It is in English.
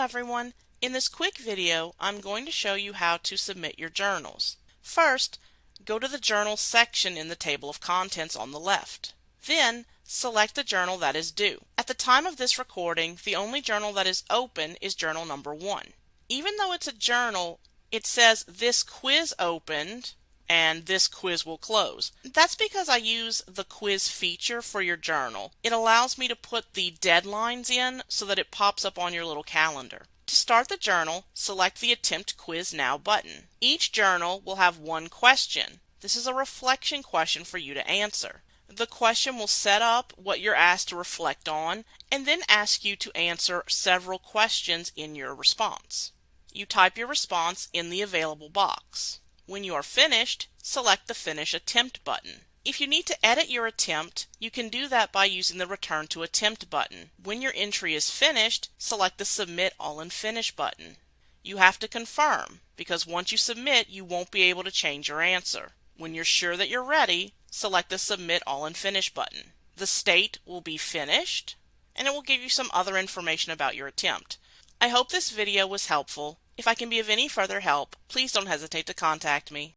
everyone. In this quick video, I'm going to show you how to submit your journals. First, go to the Journals section in the table of contents on the left. Then, select the journal that is due. At the time of this recording, the only journal that is open is journal number one. Even though it's a journal, it says this quiz opened and this quiz will close. That's because I use the quiz feature for your journal. It allows me to put the deadlines in so that it pops up on your little calendar. To start the journal, select the Attempt Quiz Now button. Each journal will have one question. This is a reflection question for you to answer. The question will set up what you're asked to reflect on and then ask you to answer several questions in your response. You type your response in the available box. When you are finished, select the Finish Attempt button. If you need to edit your attempt, you can do that by using the Return to Attempt button. When your entry is finished, select the Submit All and Finish button. You have to confirm, because once you submit, you won't be able to change your answer. When you're sure that you're ready, select the Submit All and Finish button. The state will be finished, and it will give you some other information about your attempt. I hope this video was helpful. If I can be of any further help, please don't hesitate to contact me.